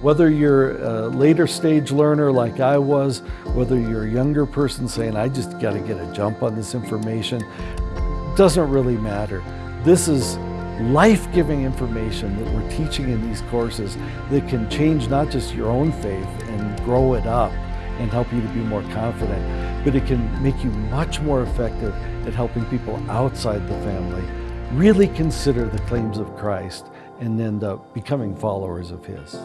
Whether you're a later stage learner like I was, whether you're a younger person saying, I just got to get a jump on this information, doesn't really matter. This is life-giving information that we're teaching in these courses that can change not just your own faith and grow it up and help you to be more confident, but it can make you much more effective at helping people outside the family really consider the claims of Christ and end up becoming followers of His.